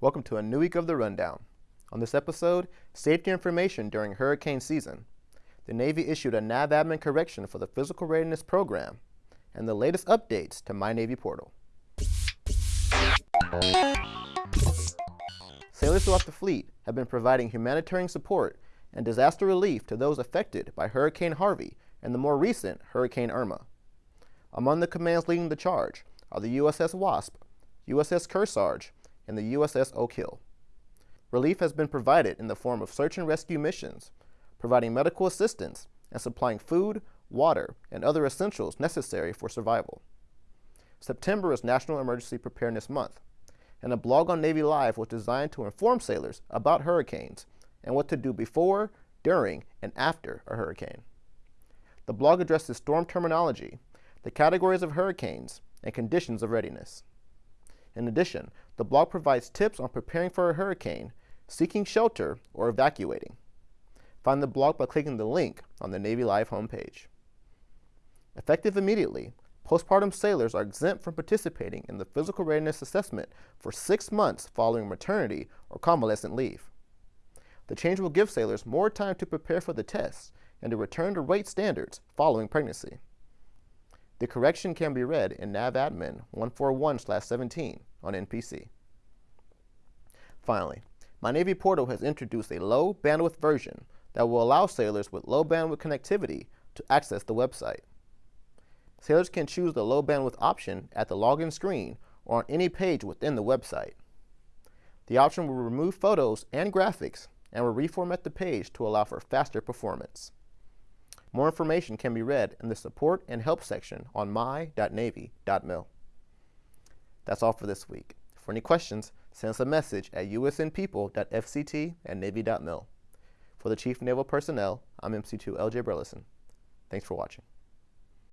Welcome to a new week of the Rundown. On this episode, safety information during hurricane season. The Navy issued a NAVADMIN correction for the Physical Readiness Program, and the latest updates to My Navy portal. Sailors throughout the fleet have been providing humanitarian support and disaster relief to those affected by Hurricane Harvey and the more recent Hurricane Irma. Among the commands leading the charge are the USS Wasp, USS Kearsarge, and the USS Oak Hill. Relief has been provided in the form of search and rescue missions, providing medical assistance, and supplying food, water, and other essentials necessary for survival. September is National Emergency Preparedness Month, and a blog on Navy Live was designed to inform sailors about hurricanes and what to do before, during, and after a hurricane. The blog addresses storm terminology, the categories of hurricanes, and conditions of readiness. In addition, the blog provides tips on preparing for a hurricane, seeking shelter, or evacuating. Find the blog by clicking the link on the Navy Live homepage. Effective immediately, postpartum sailors are exempt from participating in the physical readiness assessment for six months following maternity or convalescent leave. The change will give sailors more time to prepare for the test and to return to rate standards following pregnancy. The correction can be read in NAVADMIN 141-17 on NPC. Finally, my Navy portal has introduced a low bandwidth version that will allow sailors with low bandwidth connectivity to access the website. Sailors can choose the low bandwidth option at the login screen or on any page within the website. The option will remove photos and graphics and will reformat the page to allow for faster performance. More information can be read in the support and help section on my.navy.mil. That's all for this week. For any questions, send us a message at usnpeople.fct at navy.mil. For the Chief Naval Personnel, I'm MC2 LJ Burleson. Thanks for watching.